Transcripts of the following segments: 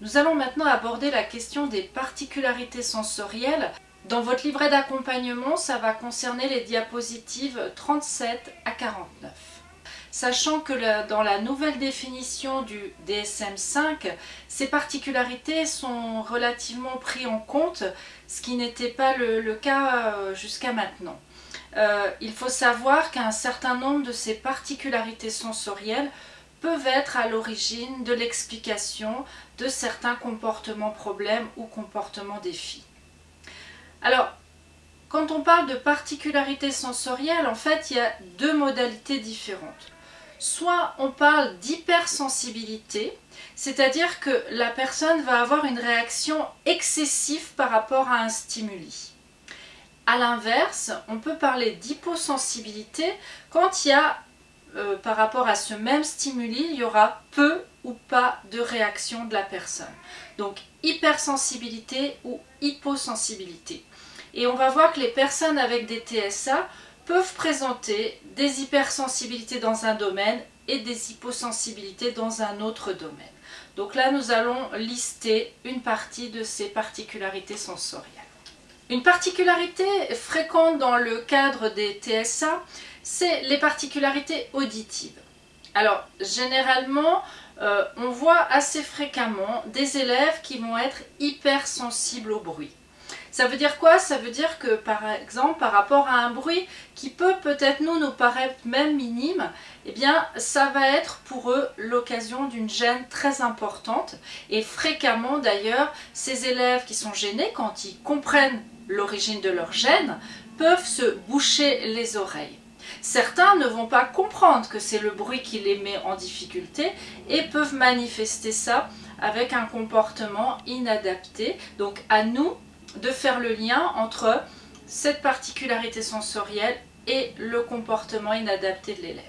Nous allons maintenant aborder la question des particularités sensorielles. Dans votre livret d'accompagnement, ça va concerner les diapositives 37 à 49. Sachant que dans la nouvelle définition du DSM-5, ces particularités sont relativement prises en compte, ce qui n'était pas le, cas euh, jusqu'à maintenant. Euh, il faut savoir qu'un certain nombre de ces particularités sensorielles peuvent être à l'origine de l'explication de certains comportements problèmes ou comportements défis. Alors, quand on parle de particularités sensorielles, en fait, il y a deux modalités différentes. Soit on parle d'hypersensibilité, c'est-à-dire que la personne va avoir une réaction excessive par rapport à un stimuli. A l'inverse, on peut parler d'hyposensibilité quand il y a euh, par rapport à ce même stimuli, il y aura peu ou pas de réaction de la personne. Donc hypersensibilité ou hyposensibilité. Et on va voir que les personnes avec des TSA peuvent présenter des hypersensibilités dans un domaine et des hyposensibilités dans un autre domaine. Donc là, nous allons lister une partie de ces particularités sensorielles. Une particularité fréquente dans le cadre des TSA, c'est les particularités auditives. Alors, généralement, euh, on voit assez fréquemment des élèves qui vont être hypersensibles au bruit. Ça veut dire quoi? Ça veut dire que par exemple par rapport à un bruit qui peut peut-être nous nous paraître même minime, eh bien ça va être pour eux l'occasion d'une gêne très importante et fréquemment d'ailleurs ces élèves qui sont gênés quand ils comprennent l'origine de leur gêne peuvent se boucher les oreilles. Certains ne vont pas comprendre que c'est le bruit qui les met en difficulté et peuvent manifester ça avec un comportement inadapté. Donc à nous de faire le lien entre cette particularité sensorielle et le comportement inadapté de l'élève.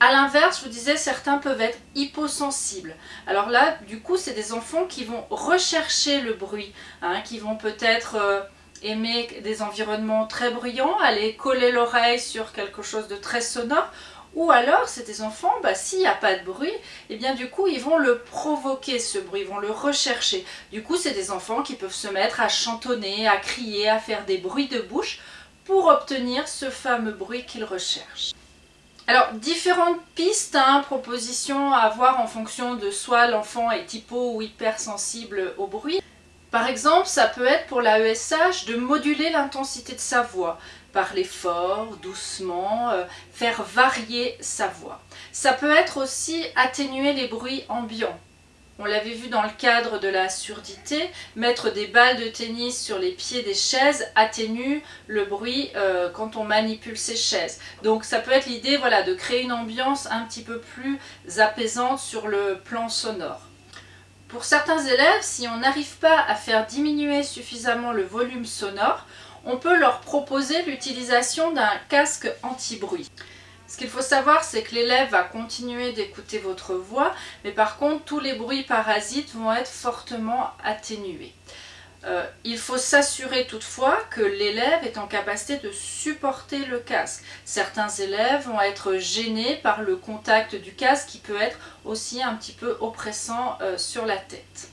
A l'inverse, je vous disais, certains peuvent être hyposensibles. Alors là, du coup, c'est des enfants qui vont rechercher le bruit, hein, qui vont peut-être euh, aimer des environnements très bruyants, aller coller l'oreille sur quelque chose de très sonore, ou alors, c'est des enfants, bah, s'il n'y a pas de bruit, et eh bien du coup, ils vont le provoquer, ce bruit, ils vont le rechercher. Du coup, c'est des enfants qui peuvent se mettre à chantonner, à crier, à faire des bruits de bouche pour obtenir ce fameux bruit qu'ils recherchent. Alors, différentes pistes, hein, propositions à voir en fonction de soit l'enfant est hypo ou hypersensible au bruit. Par exemple, ça peut être pour la ESH de moduler l'intensité de sa voix, parler fort, doucement, euh, faire varier sa voix. Ça peut être aussi atténuer les bruits ambiants. On l'avait vu dans le cadre de la surdité, mettre des balles de tennis sur les pieds des chaises atténue le bruit euh, quand on manipule ces chaises. Donc ça peut être l'idée voilà, de créer une ambiance un petit peu plus apaisante sur le plan sonore. Pour certains élèves, si on n'arrive pas à faire diminuer suffisamment le volume sonore, on peut leur proposer l'utilisation d'un casque anti-bruit. Ce qu'il faut savoir, c'est que l'élève va continuer d'écouter votre voix, mais par contre, tous les bruits parasites vont être fortement atténués. Euh, il faut s'assurer toutefois que l'élève est en capacité de supporter le casque. Certains élèves vont être gênés par le contact du casque qui peut être aussi un petit peu oppressant euh, sur la tête.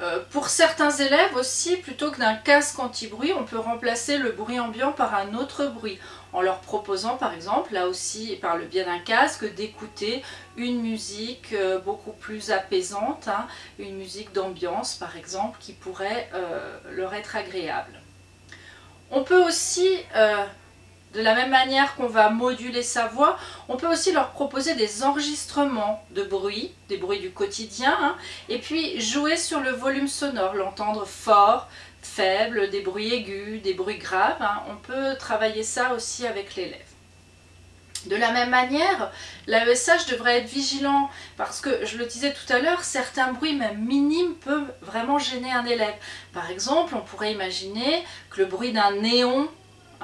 Euh, pour certains élèves aussi, plutôt que d'un casque anti-bruit, on peut remplacer le bruit ambiant par un autre bruit, en leur proposant par exemple, là aussi par le biais d'un casque, d'écouter une musique euh, beaucoup plus apaisante, hein, une musique d'ambiance par exemple, qui pourrait euh, leur être agréable. On peut aussi de la même manière qu'on va moduler sa voix, on peut aussi leur proposer des enregistrements de bruit, des bruits du quotidien, hein, et puis jouer sur le volume sonore, l'entendre fort, faible, des bruits aigus, des bruits graves. Hein. on peut travailler ça aussi avec l'élève. De la même manière, l'AESH devrait être vigilant parce que, je le disais tout à l'heure, certains bruits, même minimes, peuvent vraiment gêner un élève. Par exemple, on pourrait imaginer que le bruit d'un néon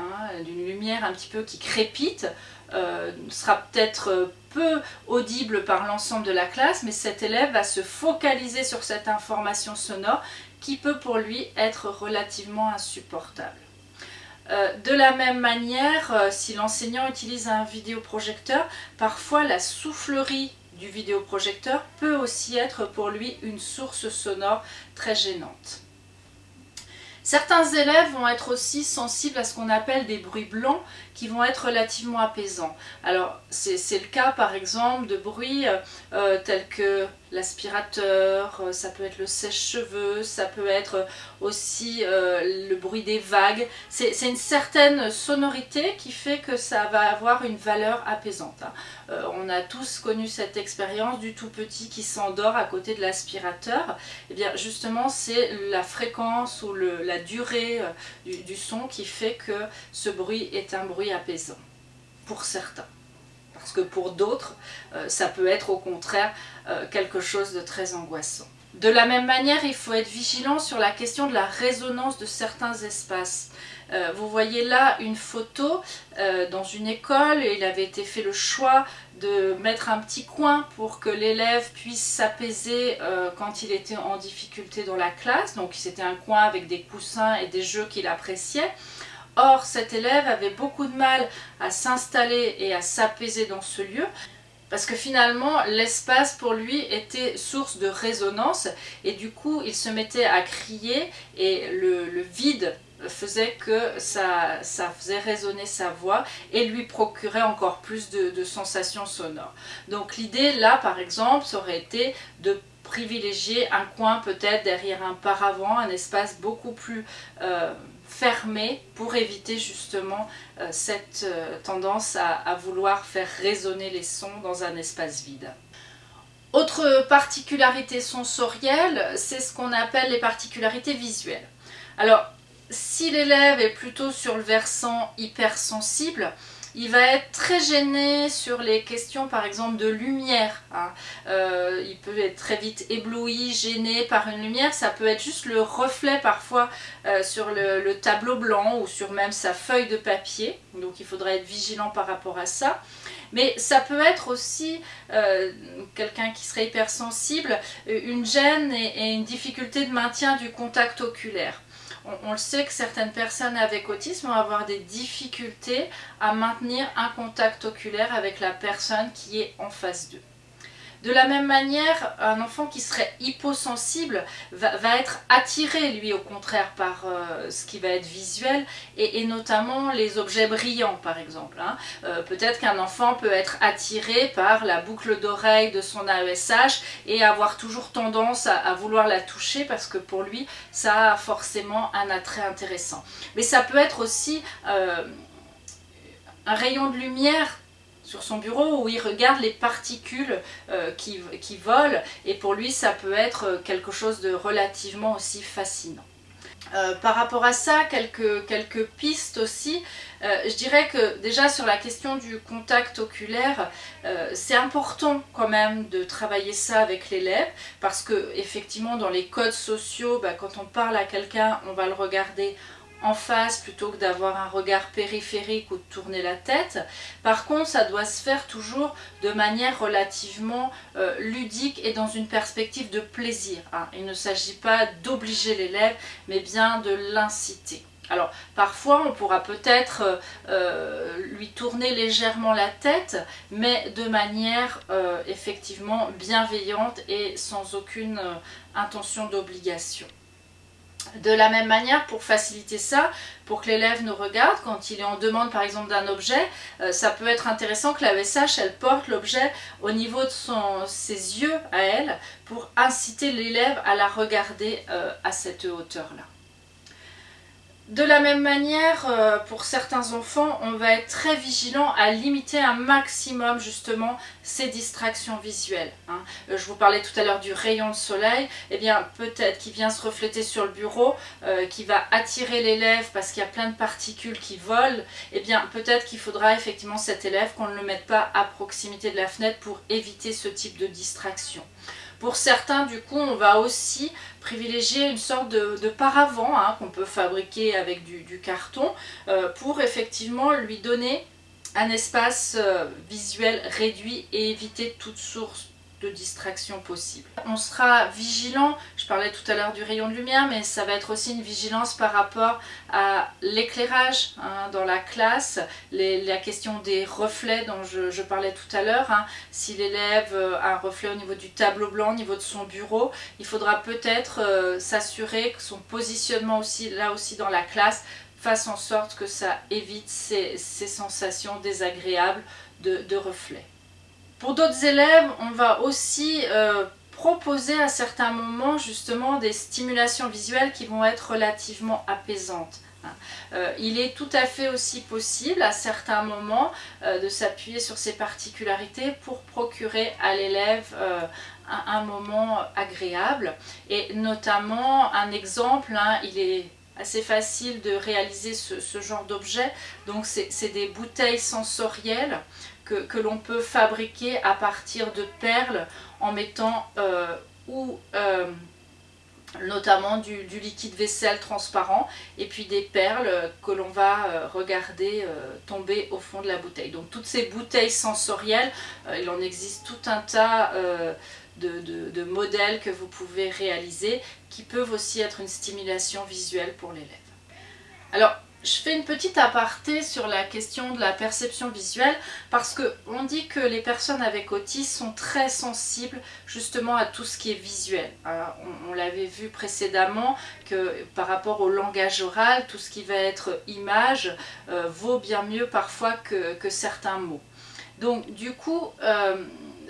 Hein, d'une lumière un petit peu qui crépite, euh, sera peut-être peu audible par l'ensemble de la classe, mais cet élève va se focaliser sur cette information sonore qui peut pour lui être relativement insupportable. Euh, de la même manière, euh, si l'enseignant utilise un vidéoprojecteur, parfois la soufflerie du vidéoprojecteur peut aussi être pour lui une source sonore très gênante. Certains élèves vont être aussi sensibles à ce qu'on appelle des bruits blancs qui vont être relativement apaisants. Alors c'est le cas par exemple de bruits euh, tels que l'aspirateur, euh, ça peut être le sèche-cheveux, ça peut être aussi euh, le bruit des vagues. C'est une certaine sonorité qui fait que ça va avoir une valeur apaisante. Hein. Euh, on a tous connu cette expérience du tout petit qui s'endort à côté de l'aspirateur. Et eh bien justement c'est la fréquence ou la durée du son qui fait que ce bruit est un bruit apaisant pour certains parce que pour d'autres, euh, ça peut être au contraire euh, quelque chose de très angoissant. De la même manière, il faut être vigilant sur la question de la résonance de certains espaces. Euh, vous voyez là une photo dans une école et il avait été fait le choix de mettre un petit coin pour que l'élève puisse s'apaiser quand il était en difficulté dans la classe. Donc c'était un coin avec des coussins et des jeux qu'il appréciait. Or, cet élève avait beaucoup de mal à s'installer et à s'apaiser dans ce lieu parce que finalement l'espace pour lui était source de résonance et du coup il se mettait à crier et le, vide faisait que ça, faisait résonner sa voix et lui procurait encore plus de, sensations sonores. Donc l'idée là par exemple ça aurait été de privilégier un coin peut-être derrière un paravent, un espace beaucoup plus euh, fermé pour éviter justement euh, cette euh, tendance à, vouloir faire résonner les sons dans un espace vide. Autre particularité sensorielle, c'est ce qu'on appelle les particularités visuelles. Alors, si l'élève est plutôt sur le versant hypersensible, il va être très gêné sur les questions par exemple de lumière. Hein. Euh, il peut être très vite ébloui, gêné par une lumière. Ça peut être juste le reflet parfois euh, sur le, tableau blanc ou sur même sa feuille de papier. Donc il faudrait être vigilant par rapport à ça. Mais ça peut être aussi euh, quelqu'un qui serait hypersensible, une gêne et une difficulté de maintien du contact oculaire on, le sait que certaines personnes avec autisme vont avoir des difficultés à maintenir un contact oculaire avec la personne qui est en face d'eux. De la même manière, un enfant qui serait hyposensible va, être attiré, lui, au contraire, par euh, ce qui va être visuel, et, notamment les objets brillants, par exemple. Hein. Euh, peut-être qu'un enfant peut être attiré par la boucle d'oreille de son AESH et avoir toujours tendance à, vouloir la toucher parce que pour lui, ça a forcément un attrait intéressant. Mais ça peut être aussi... Euh, un rayon de lumière sur son bureau où il regarde les particules euh, qui, volent et pour lui ça peut être euh, quelque chose de relativement aussi fascinant. Euh, par rapport à ça, quelques, quelques pistes aussi. je dirais que déjà sur la question du contact oculaire, c'est important quand même de travailler ça avec l'élève parce que effectivement dans les codes sociaux, bah, quand on parle à quelqu'un, on va le regarder en face plutôt que d'avoir un regard périphérique ou de tourner la tête. Par contre, ça doit se faire toujours de manière relativement euh, ludique et dans une perspective de plaisir. Hein. Il ne s'agit pas d'obliger l'élève, mais bien de l'inciter. Alors parfois on pourra peut-être euh, euh, lui tourner légèrement la tête mais de manière effectivement bienveillante et sans aucune intention d'obligation. De la même manière, pour faciliter ça, pour que l'élève nous regarde, quand il est en demande par exemple d'un objet, euh, ça peut être intéressant que la VSH, elle porte l'objet au niveau de ses yeux à elle, pour inciter l'élève à la regarder euh, à cette hauteur-là. De la même manière, euh, pour certains enfants, on va être très vigilant à limiter un maximum justement ces distractions visuelles. Hein. Euh, je vous parlais tout à l'heure du rayon de soleil, eh bien peut-être qu'il vient se refléter sur le bureau, euh, qui va attirer l'élève parce qu'il y a plein de particules qui volent, eh bien peut-être qu'il faudra effectivement cet élève qu'on ne le mette pas à proximité de la fenêtre pour éviter ce type de distraction. Pour certains, du coup, on va aussi privilégier une sorte de, paravent hein, qu'on peut fabriquer avec du, carton euh, pour effectivement lui donner un espace euh, visuel réduit et éviter toute source de distraction possible. On sera vigilant, je parlais tout à l'heure du rayon de lumière, mais ça va être aussi une vigilance par rapport à l'éclairage hein, dans la classe, la question des reflets dont je, parlais tout à l'heure. Hein. Si l'élève a un reflet au niveau du tableau blanc, au niveau de son bureau, il faudra peut-être euh, s'assurer que son positionnement aussi, là aussi dans la classe, fasse en sorte que ça évite ces, sensations désagréables de reflets. Pour d'autres élèves, on va aussi euh, proposer à certains moments justement des stimulations visuelles qui vont être relativement apaisantes. Hein. Euh, il est tout à fait aussi possible à certains moments euh, de s'appuyer sur ces particularités pour procurer à l'élève un, moment agréable et notamment un exemple, hein, il est assez facile de réaliser ce, ce genre d'objet donc c'est des bouteilles sensorielles que, l'on peut fabriquer à partir de perles en mettant euh, ou euh, notamment du, liquide vaisselle transparent et puis des perles que l'on va euh, regarder tomber au fond de la bouteille. Donc toutes ces bouteilles sensorielles, il en existe tout un tas de, de, modèles que vous pouvez réaliser qui peuvent aussi être une stimulation visuelle pour l'élève. Alors je fais une petite aparté sur la question de la perception visuelle parce qu'on dit que les personnes avec autisme sont très sensibles justement à tout ce qui est visuel. on, l'avait vu précédemment que par rapport au langage oral, tout ce qui va être image euh, vaut bien mieux parfois que, certains mots. Donc du coup, euh,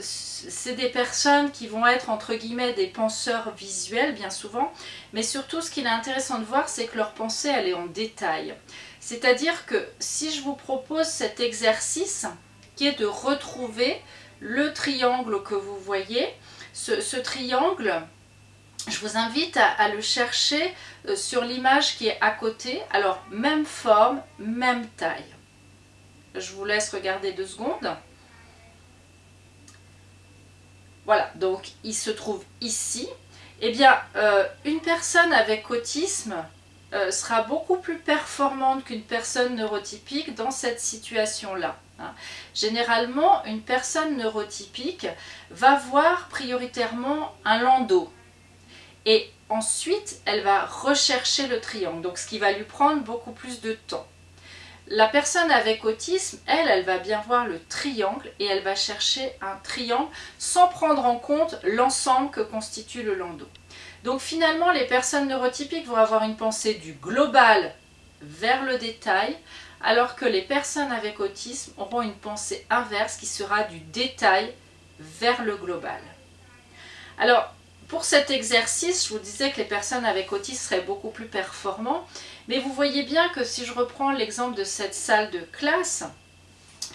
c'est des personnes qui vont être entre guillemets des penseurs visuels bien souvent, mais surtout ce qu'il est intéressant de voir c'est que leur pensée elle est en détail. C'est-à-dire que si je vous propose cet exercice qui est de retrouver le triangle que vous voyez, ce, triangle, je vous invite à, le chercher euh, sur l'image qui est à côté. Alors, même forme, même taille. Je vous laisse regarder deux secondes. Voilà, donc il se trouve ici. Eh bien, euh, une personne avec autisme euh, sera beaucoup plus performante qu'une personne neurotypique dans cette situation-là. Hein. Généralement, une personne neurotypique va voir prioritairement un landau. Et ensuite, elle va rechercher le triangle, donc ce qui va lui prendre beaucoup plus de temps. La personne avec autisme, elle, elle va bien voir le triangle et elle va chercher un triangle sans prendre en compte l'ensemble que constitue le landau. Donc finalement, les personnes neurotypiques vont avoir une pensée du global vers le détail, alors que les personnes avec autisme auront une pensée inverse qui sera du détail vers le global. Alors, pour cet exercice, je vous disais que les personnes avec autisme seraient beaucoup plus performants, mais vous voyez bien que si je reprends l'exemple de cette salle de classe,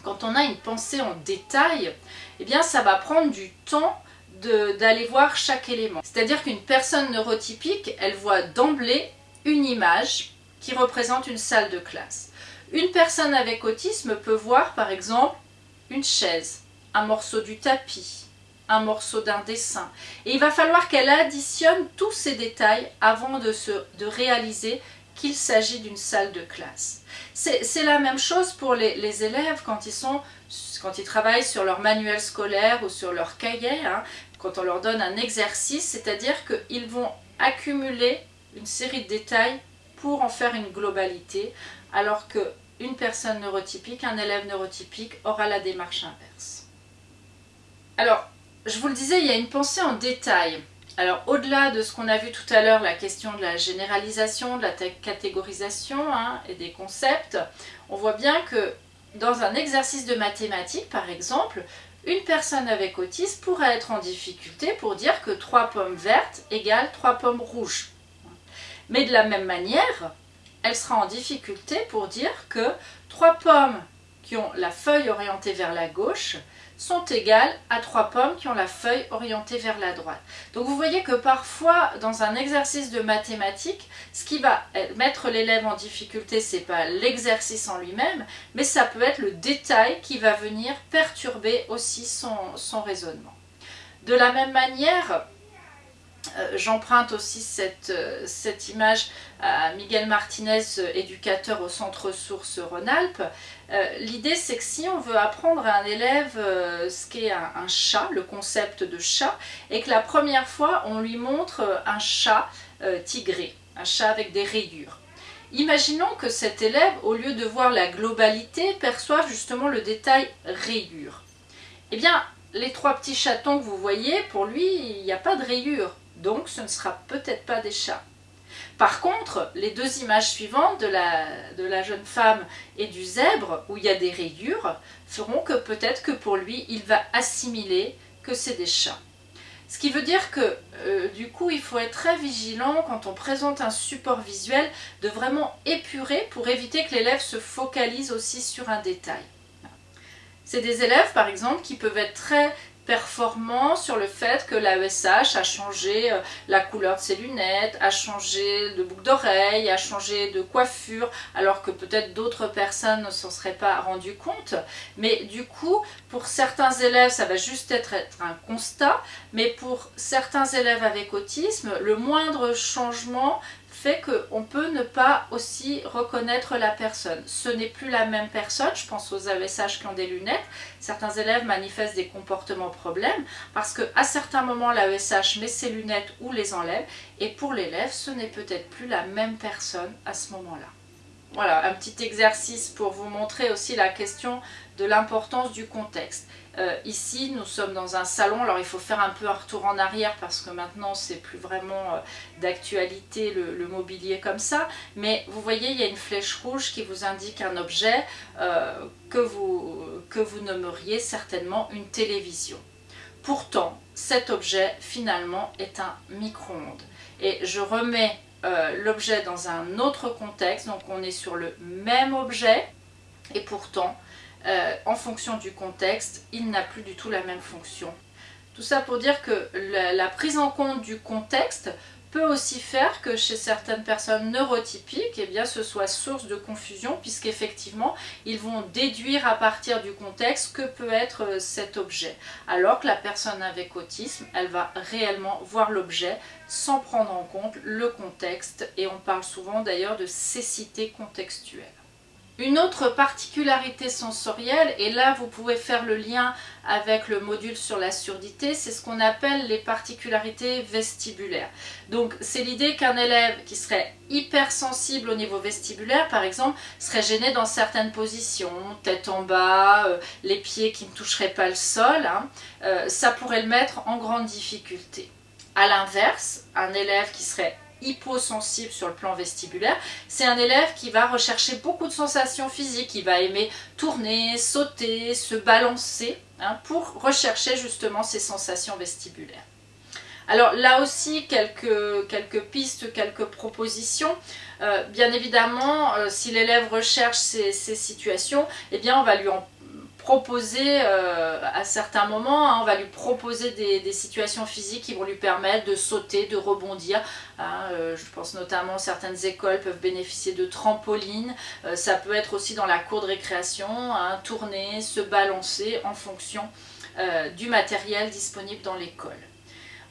quand on a une pensée en détail, eh bien ça va prendre du temps d'aller voir chaque élément. C'est-à-dire qu'une personne neurotypique, elle voit d'emblée une image qui représente une salle de classe. Une personne avec autisme peut voir par exemple une chaise, un morceau du tapis, un morceau d'un dessin. Et il va falloir qu'elle additionne tous ces détails avant de, de réaliser qu'il s'agit d'une salle de classe. C'est la même chose pour les, élèves quand ils, travaillent sur leur manuel scolaire ou sur leur cahier, hein, quand on leur donne un exercice, c'est-à-dire qu'ils vont accumuler une série de détails pour en faire une globalité, alors qu'une personne neurotypique, un élève neurotypique aura la démarche inverse. Alors, je vous le disais, il y a une pensée en détail. Alors au-delà de ce qu'on a vu tout à l'heure, la question de la généralisation, de la catégorisation hein, et des concepts, on voit bien que dans un exercice de mathématiques par exemple, une personne avec autisme pourrait être en difficulté pour dire que 3 pommes vertes égale 3 pommes rouges. Mais de la même manière, elle sera en difficulté pour dire que 3 pommes qui ont la feuille orientée vers la gauche sont égales à trois pommes qui ont la feuille orientée vers la droite. Donc vous voyez que parfois, dans un exercice de mathématiques, ce qui va mettre l'élève en difficulté, ce n'est pas l'exercice en lui-même, mais ça peut être le détail qui va venir perturber aussi son, son raisonnement. De la même manière, j'emprunte aussi cette, euh, cette, image à Miguel Martinez, éducateur au Centre Ressources Rhône-Alpes. Euh, l'idée, c'est que si on veut apprendre à un élève ce qu'est un, un, chat, le concept de chat, et que la première fois, on lui montre un chat tigré, un chat avec des rayures. Imaginons que cet élève, au lieu de voir la globalité, perçoive justement le détail rayures. Eh bien, les trois petits chatons que vous voyez, pour lui, il n'y a pas de rayures donc ce ne sera peut-être pas des chats. Par contre, les deux images suivantes de la, jeune femme et du zèbre, où il y a des rayures, feront que peut-être que pour lui, il va assimiler que c'est des chats. Ce qui veut dire que euh, du coup, il faut être très vigilant quand on présente un support visuel de vraiment épurer pour éviter que l'élève se focalise aussi sur un détail. C'est des élèves, par exemple, qui peuvent être très performant sur le fait que l'AESH a changé euh, la couleur de ses lunettes, a changé de boucle d'oreille, a changé de coiffure, alors que peut-être d'autres personnes ne s'en seraient pas rendu compte. Mais du coup, pour certains élèves, ça va juste être un constat, mais pour certains élèves avec autisme, le moindre changement fait qu'on peut ne pas aussi reconnaître la personne. Ce n'est plus la même personne, je pense aux AESH qui ont des lunettes. Certains élèves manifestent des comportements problèmes parce qu'à certains moments l'AESH met ses lunettes ou les enlève et pour l'élève ce n'est peut-être plus la même personne à ce moment-là. Voilà, un petit exercice pour vous montrer aussi la question de l'importance du contexte. Euh, ici, nous sommes dans un salon, alors il faut faire un peu un retour en arrière parce que maintenant, c'est plus vraiment euh, d'actualité le, mobilier comme ça. Mais vous voyez, il y a une flèche rouge qui vous indique un objet euh, que, vous, que vous nommeriez certainement une télévision. Pourtant, cet objet, finalement, est un micro-ondes. Et je remets l'objet dans un autre contexte, donc on est sur le même objet, et pourtant, euh, en fonction du contexte, il n'a plus du tout la même fonction. Tout ça pour dire que la, prise en compte du contexte peut aussi faire que chez certaines personnes neurotypiques, eh ce soit source de confusion puisqu'effectivement, ils vont déduire à partir du contexte que peut être euh, cet objet. Alors que la personne avec autisme, elle va réellement voir l'objet sans prendre en compte le contexte et on parle souvent d'ailleurs de cécité contextuelle. Une autre particularité sensorielle, et là vous pouvez faire le lien avec le module sur la surdité, c'est ce qu'on appelle les particularités vestibulaires. Donc c'est l'idée qu'un élève qui serait hypersensible au niveau vestibulaire, par exemple, serait gêné dans certaines positions, tête en bas, euh, les pieds qui ne toucheraient pas le sol, hein, euh, ça pourrait le mettre en grande difficulté. A l'inverse, un élève qui serait hyposensible sur le plan vestibulaire, c'est un élève qui va rechercher beaucoup de sensations physiques, il va aimer tourner, sauter, se balancer hein, pour rechercher justement ces sensations vestibulaires. Alors là aussi, quelques, pistes, quelques propositions. Euh, bien évidemment, euh, si l'élève recherche ces, ces, situations, eh bien on va lui en proposer euh, à certains moments, hein, on va lui proposer des, situations physiques qui vont lui permettre de sauter, de rebondir. Hein, euh, je pense notamment certaines écoles peuvent bénéficier de trampolines, euh, ça peut être aussi dans la cour de récréation, hein, tourner, se balancer en fonction du matériel disponible dans l'école.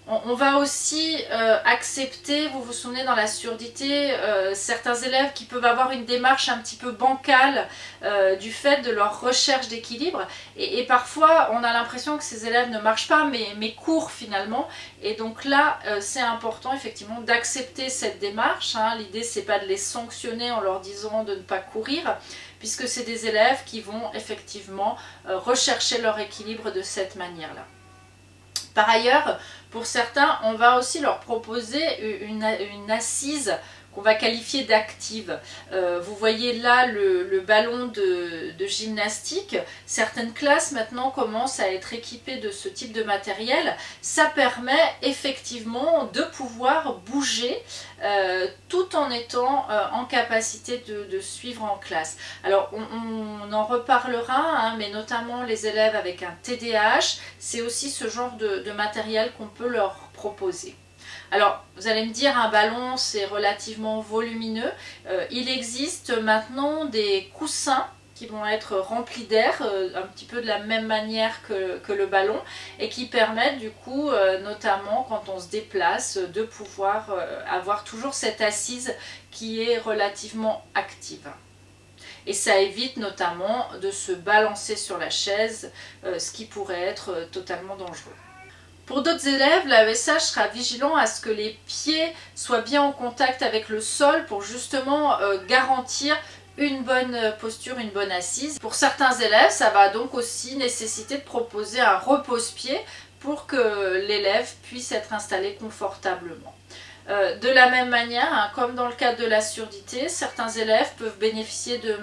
On, va aussi euh, accepter, vous vous souvenez dans la surdité, euh, certains élèves qui peuvent avoir une démarche un petit peu bancale euh, du fait de leur recherche d'équilibre et, parfois on a l'impression que ces élèves ne marchent pas mais, mais courent finalement et donc là c'est important effectivement d'accepter cette démarche, hein. l'idée c'est pas de les sanctionner en leur disant de ne pas courir puisque c'est des élèves qui vont effectivement rechercher leur équilibre de cette manière-là. Par ailleurs, pour certains, on va aussi leur proposer une, assise qu'on va qualifier d'active. Euh, vous voyez là le, ballon de, gymnastique. Certaines classes maintenant commencent à être équipées de ce type de matériel. Ça permet effectivement de pouvoir bouger euh, tout en étant euh, en capacité de, suivre en classe. Alors on, en reparlera, hein, mais notamment les élèves avec un TDAH, c'est aussi ce genre de matériel qu'on peut leur proposer. Alors, vous allez me dire, un ballon, c'est relativement volumineux. Euh, il existe maintenant des coussins qui vont être remplis d'air, euh, un petit peu de la même manière que, le ballon, et qui permettent du coup, euh, notamment quand on se déplace, de pouvoir avoir toujours cette assise qui est relativement active. Et ça évite notamment de se balancer sur la chaise, ce qui pourrait être totalement dangereux. Pour d'autres élèves, l'AESH sera vigilant à ce que les pieds soient bien en contact avec le sol pour justement garantir une bonne posture, une bonne assise. Pour certains élèves, ça va donc aussi nécessiter de proposer un repose-pied pour que l'élève puisse être installé confortablement. Euh, de la même manière, hein, comme dans le cas de la surdité, certains élèves peuvent bénéficier de,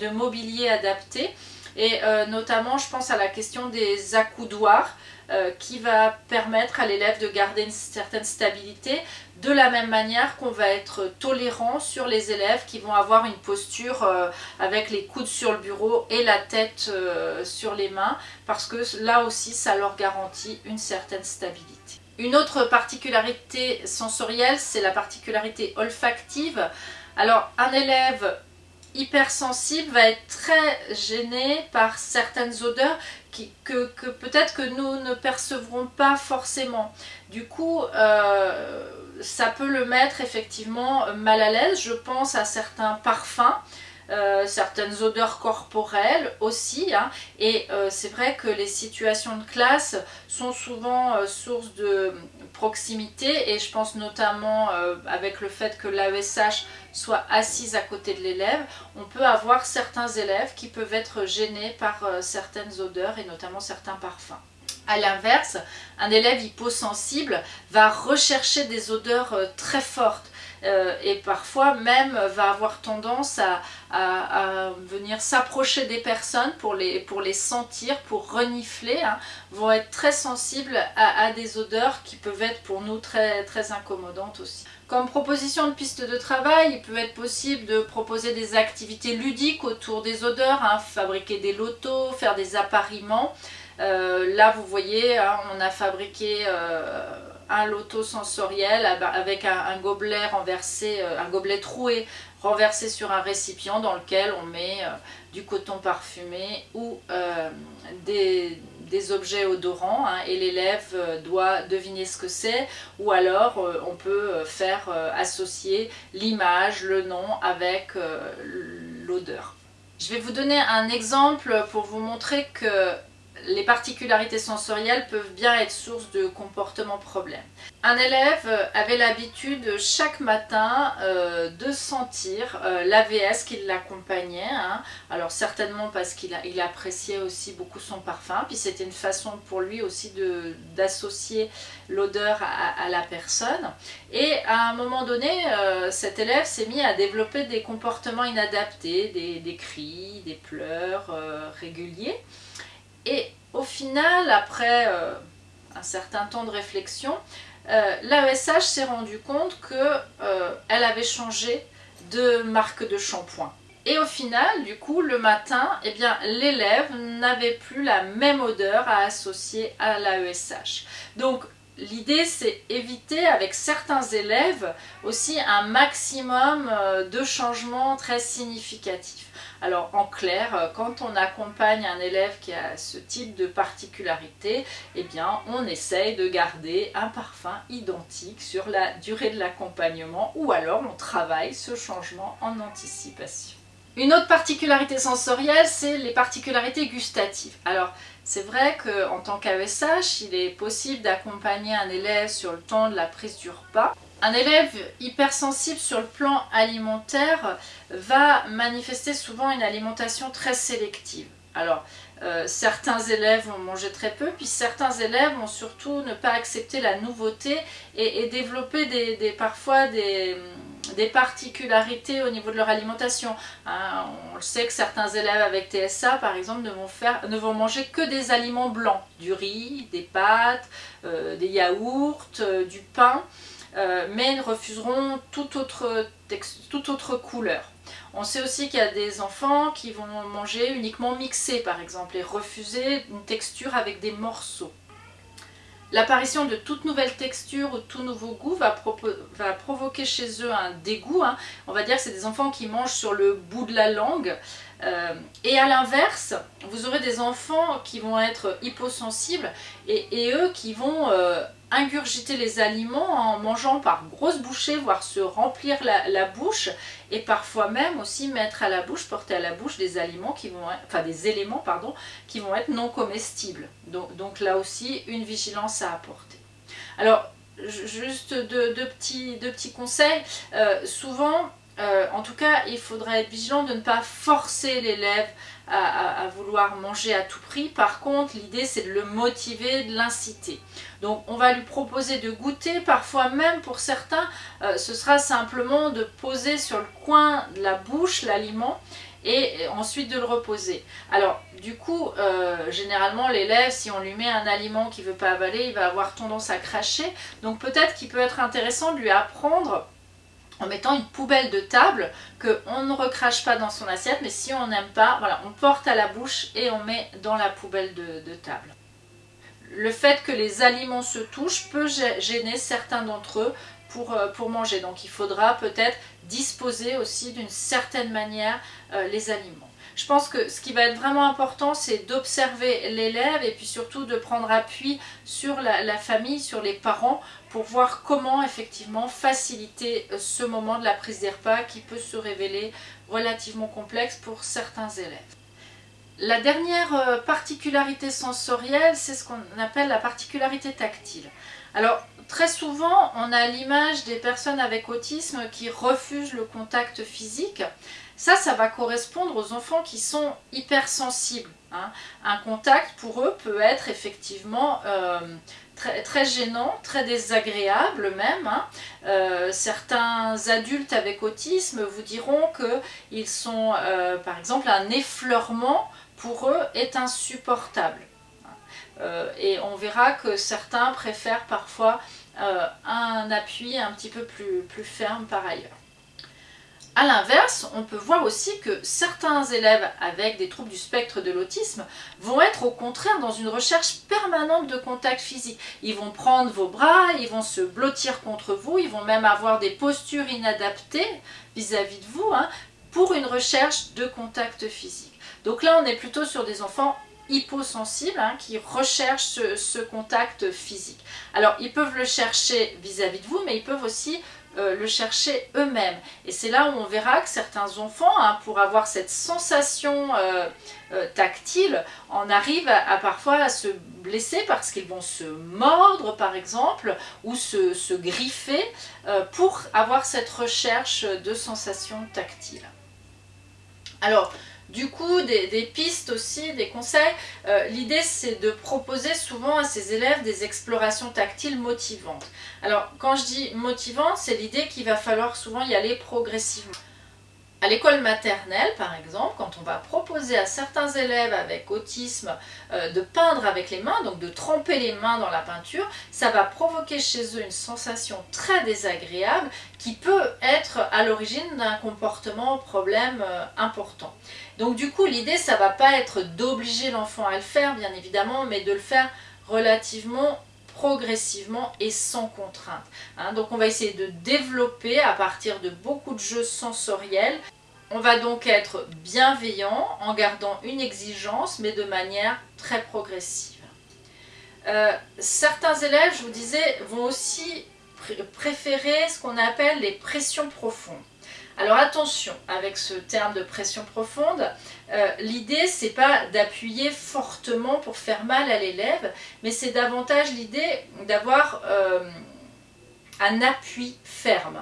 de mobilier adapté et euh, notamment je pense à la question des accoudoirs euh, qui va permettre à l'élève de garder une certaine stabilité de la même manière qu'on va être tolérant sur les élèves qui vont avoir une posture euh, avec les coudes sur le bureau et la tête euh, sur les mains parce que là aussi ça leur garantit une certaine stabilité. Une autre particularité sensorielle c'est la particularité olfactive. Alors un élève hypersensible va être très gêné par certaines odeurs que, peut-être que nous ne percevrons pas forcément. Du coup, euh, ça peut le mettre effectivement mal à l'aise. Je pense à certains parfums euh, certaines odeurs corporelles aussi. Hein. et euh, c'est vrai que les situations de classe sont souvent euh, source de proximité et je pense notamment avec le fait que l'AESH soit assise à côté de l'élève, on peut avoir certains élèves qui peuvent être gênés par certaines odeurs et notamment certains parfums. A l'inverse, un élève hyposensible va rechercher des odeurs très fortes euh, et parfois même va avoir tendance à, venir s'approcher des personnes pour les, pour les sentir, pour renifler, hein, vont être très sensibles à, des odeurs qui peuvent être pour nous très, très incommodantes aussi. Comme proposition de piste de travail, il peut être possible de proposer des activités ludiques autour des odeurs, hein, fabriquer des lotos, faire des appariements. Euh, là vous voyez, hein, on a fabriqué... Euh, un loto sensoriel avec un, gobelet renversé, euh, un gobelet troué renversé sur un récipient dans lequel on met euh, du coton parfumé ou euh, des, objets odorants hein, et l'élève doit deviner ce que c'est ou alors on peut faire associer l'image, le nom avec l'odeur. Je vais vous donner un exemple pour vous montrer que les particularités sensorielles peuvent bien être source de comportements problèmes. Un élève avait l'habitude chaque matin euh, de sentir euh, l'AVS qui l'accompagnait, hein. alors certainement parce qu'il appréciait aussi beaucoup son parfum, puis c'était une façon pour lui aussi d'associer l'odeur à, la personne. Et à un moment donné, euh, cet élève s'est mis à développer des comportements inadaptés, des cris, des pleurs réguliers. Et au final, après euh, un certain temps de réflexion, euh, l'AESH s'est rendu compte qu'elle euh, avait changé de marque de shampoing. Et au final, du coup, le matin, eh bien, l'élève n'avait plus la même odeur à associer à l'AESH. Donc, L'idée, c'est éviter avec certains élèves aussi un maximum de changements très significatifs. Alors en clair, euh, quand on accompagne un élève qui a ce type de particularité, eh bien on essaye de garder un parfum identique sur la durée de l'accompagnement ou alors on travaille ce changement en anticipation. Une autre particularité sensorielle, c'est les particularités gustatives. Alors, c'est vrai qu'en tant qu'AESH, il est possible d'accompagner un élève sur le temps de la prise du repas. Un élève hypersensible sur le plan alimentaire va manifester souvent une alimentation très sélective. Alors, euh, certains élèves vont manger très peu, puis certains élèves vont surtout ne pas accepter la nouveauté et, développer des, parfois des, particularités au niveau de leur alimentation. Hein, on le sait que certains élèves avec TSA, par exemple, ne vont, faire, ne vont manger que des aliments blancs, du riz, des pâtes, euh, des yaourts, euh, du pain, euh, mais refuseront toute autre, couleur. On sait aussi qu'il y a des enfants qui vont manger uniquement mixé, par exemple, et refuser une texture avec des morceaux. L'apparition de toute nouvelle texture ou tout nouveau goût va, provoquer chez eux un dégoût. Hein. On va dire que c'est des enfants qui mangent sur le bout de la langue. Euh, et à l'inverse, vous aurez des enfants qui vont être hyposensibles et, eux qui vont euh, ingurgiter les aliments en mangeant par grosses bouchées, voire se remplir la, bouche et parfois même aussi mettre à la bouche, porter à la bouche des aliments qui vont enfin des éléments pardon, qui vont être non comestibles. Donc, là aussi une vigilance à apporter. Alors juste deux, petits, petits, conseils. Euh, souvent euh, en tout cas, il faudra être vigilant de ne pas forcer l'élève à, vouloir manger à tout prix. Par contre, l'idée c'est de le motiver, de l'inciter. Donc on va lui proposer de goûter, parfois même pour certains, euh, ce sera simplement de poser sur le coin de la bouche l'aliment et ensuite de le reposer. Alors du coup, euh, généralement l'élève, si on lui met un aliment qu'il ne veut pas avaler, il va avoir tendance à cracher. Donc peut-être qu'il peut être intéressant de lui apprendre en mettant une poubelle de table qu'on ne recrache pas dans son assiette, mais si on n'aime pas, voilà, on porte à la bouche et on met dans la poubelle de, table. Le fait que les aliments se touchent peut gêner certains d'entre eux pour, euh, pour, manger. Donc il faudra peut-être disposer aussi d'une certaine manière euh, les aliments. Je pense que ce qui va être vraiment important, c'est d'observer l'élève et puis surtout de prendre appui sur la, famille, sur les parents, pour voir comment effectivement faciliter euh, ce moment de la prise des repas qui peut se révéler relativement complexe pour certains élèves. La dernière euh, particularité sensorielle, c'est ce qu'on appelle la particularité tactile. Alors, très souvent, on a l'image des personnes avec autisme qui refusent le contact physique. Ça, ça va correspondre aux enfants qui sont hypersensibles. Hein. Un contact pour eux peut être effectivement euh, très, gênant, très désagréable même. Hein. Euh, certains adultes avec autisme vous diront qu'ils sont, euh, par exemple, un effleurement pour eux est insupportable. et on verra que certains préfèrent parfois un appui un petit peu plus ferme par ailleurs. A l'inverse, on peut voir aussi que certains élèves avec des troubles du spectre de l'autisme vont être au contraire dans une recherche permanente de contact physique. Ils vont prendre vos bras, ils vont se blottir contre vous, ils vont même avoir des postures inadaptées vis-à-vis de vous hein, pour une recherche de contact physique. Donc là, on est plutôt sur des enfants hyposensibles hein, qui recherchent ce, contact physique. Alors, ils peuvent le chercher vis à -vis de vous, mais ils peuvent aussi euh, le chercher eux-mêmes. Et c'est là où on verra que certains enfants, hein, pour avoir cette sensation euh, euh, tactile, en arrivent à, parfois à se blesser parce qu'ils vont se mordre par exemple, ou se, se griffer pour avoir cette recherche de sensation tactile. Alors, du coup, des, pistes aussi, des conseils. Euh, l'idée, c'est de proposer souvent à ces élèves des explorations tactiles motivantes. Alors, quand je dis motivante, c'est l'idée qu'il va falloir souvent y aller progressivement. À l'école maternelle, par exemple, quand on va proposer à certains élèves avec autisme euh, de peindre avec les mains, donc de tremper les mains dans la peinture, ça va provoquer chez eux une sensation très désagréable qui peut être à l'origine d'un comportement problème euh, important. Donc du coup, l'idée, ça va pas être d'obliger l'enfant à le faire, bien évidemment, mais de le faire relativement progressivement et sans contrainte. Hein. donc on va essayer de développer à partir de beaucoup de jeux sensoriels. On va donc être bienveillant en gardant une exigence mais de manière très progressive. Euh, certains élèves, je vous disais, vont aussi préférer ce qu'on appelle les pressions profondes. Alors attention avec ce terme de pression profonde, euh, l'idée c'est pas d'appuyer fortement pour faire mal à l'élève, mais c'est davantage l'idée d'avoir euh, un appui ferme.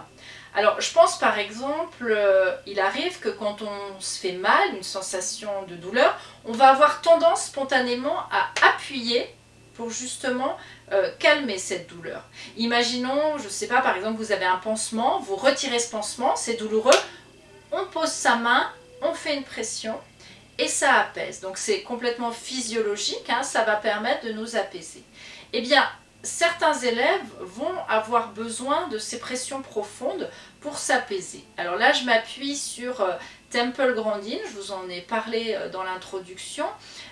Alors je pense par exemple, euh, il arrive que quand on se fait mal, une sensation de douleur, on va avoir tendance spontanément à appuyer pour justement euh, calmer cette douleur. Imaginons, je ne sais pas, par exemple, vous avez un pansement, vous retirez ce pansement, c'est douloureux, on pose sa main, on fait une pression et ça apaise. Donc c'est complètement physiologique, hein, ça va permettre de nous apaiser. Eh bien, certains élèves vont avoir besoin de ces pressions profondes pour s'apaiser. Alors là, je m'appuie sur euh, Temple Grandin, je vous en ai parlé euh, dans l'introduction.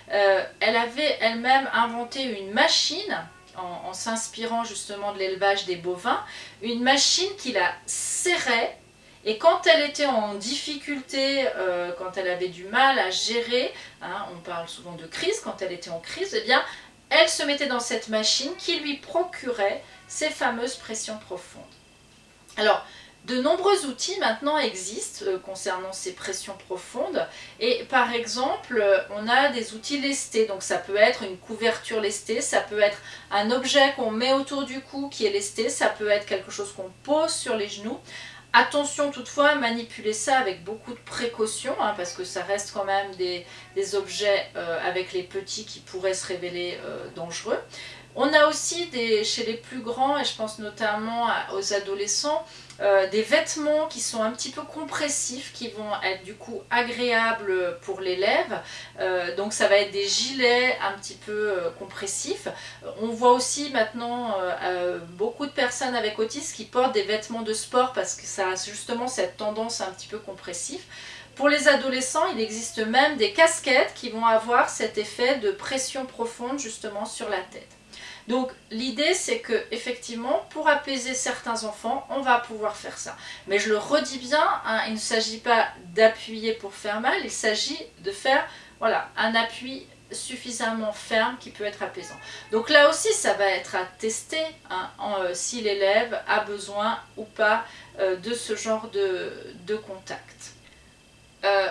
elle avait elle-même inventé une machine en, s'inspirant justement de l'élevage des bovins, une machine qui la serrait et quand elle était en difficulté, euh, quand elle avait du mal à gérer, hein, on parle souvent de crise, quand elle était en crise, eh bien, elle se mettait dans cette machine qui lui procurait ces fameuses pressions profondes. Alors, de nombreux outils maintenant existent euh, concernant ces pressions profondes et par exemple euh, on a des outils lestés donc ça peut être une couverture lestée, ça peut être un objet qu'on met autour du cou qui est lesté, ça peut être quelque chose qu'on pose sur les genoux. Attention toutefois à manipuler ça avec beaucoup de précaution hein, parce que ça reste quand même des, objets euh, avec les petits qui pourraient se révéler dangereux. On a aussi chez les plus grands, et je pense notamment aux adolescents, euh, des vêtements qui sont un petit peu compressifs, qui vont être du coup agréables pour l'élève. Euh, donc ça va être des gilets un petit peu euh, compressifs. On voit aussi maintenant beaucoup de personnes avec autisme qui portent des vêtements de sport parce que ça a justement cette tendance un petit peu compressif. Pour les adolescents, il existe même des casquettes qui vont avoir cet effet de pression profonde justement sur la tête. Donc l'idée c'est que effectivement pour apaiser certains enfants on va pouvoir faire ça. Mais je le redis bien, hein, il ne s'agit pas d'appuyer pour faire mal, il s'agit de faire voilà, un appui suffisamment ferme qui peut être apaisant. Donc là aussi ça va être à tester hein, euh, si l'élève a besoin ou pas euh, de ce genre de, contact. Euh,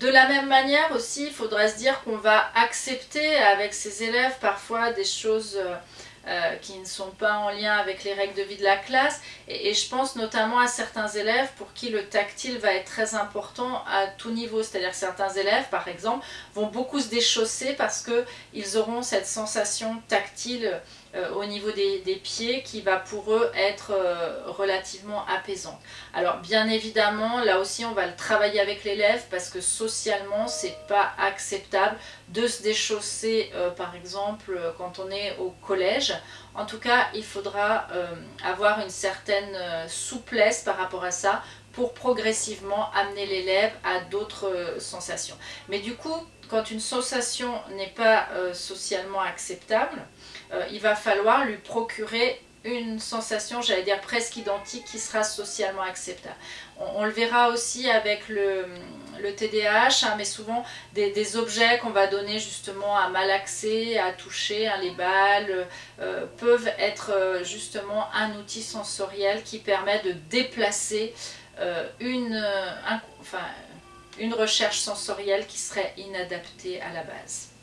de la même manière aussi, il faudrait se dire qu'on va accepter avec ses élèves parfois des choses euh, euh, qui ne sont pas en lien avec les règles de vie de la classe. Et, et, je pense notamment à certains élèves pour qui le tactile va être très important à tout niveau. C'est-à-dire certains élèves, par exemple, vont beaucoup se déchausser parce qu'ils auront cette sensation tactile euh, au niveau des, pieds qui va pour eux être euh, relativement apaisante. Alors bien évidemment, là aussi on va le travailler avec l'élève parce que socialement c'est pas acceptable de se déchausser euh, par exemple quand on est au collège. En tout cas, il faudra avoir une certaine souplesse par rapport à ça pour progressivement amener l'élève à d'autres sensations. Mais du coup, quand une sensation n'est pas socialement acceptable, euh, il va falloir lui procurer une sensation, j'allais dire presque identique, qui sera socialement acceptable. On, le verra aussi avec le, TDAH, hein, mais souvent des, objets qu'on va donner justement à malaxer, à toucher, hein, les balles, euh, peuvent être euh, justement un outil sensoriel qui permet de déplacer une, enfin, une recherche sensorielle qui serait inadaptée à la base.